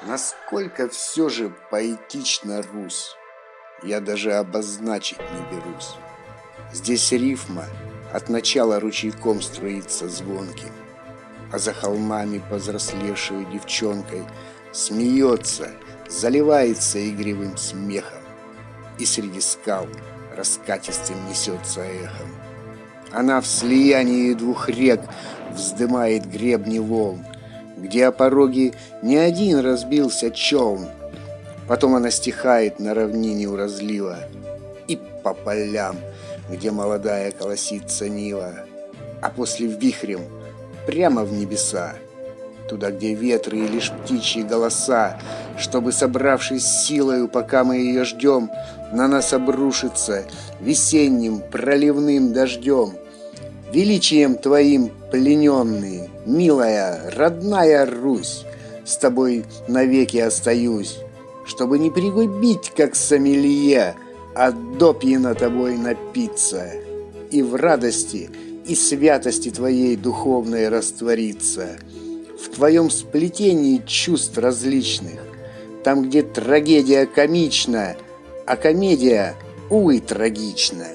Насколько все же поэтична Русь, я даже обозначить не берусь. Здесь рифма от начала ручейком струится звонким, А за холмами повзрослевшую девчонкой Смеется, заливается игривым смехом, И среди скал раскатистым несется эхом. Она в слиянии двух рек вздымает гребни волн, Где о пороге не один разбился челн. Потом она стихает на равнине у разлива И по полям — где молодая колосится Нива, а после вихрем прямо в небеса, туда, где ветры и лишь птичьи голоса, чтобы, собравшись силою, пока мы ее ждем, на нас обрушится весенним проливным дождем. Величием твоим плененный, милая, родная Русь, с тобой навеки остаюсь, чтобы не пригубить, как сомелье, а допьяно тобой напиться, и в радости и святости твоей духовной раствориться, в твоем сплетении чувств различных, там, где трагедия комична, а комедия, увы, трагична.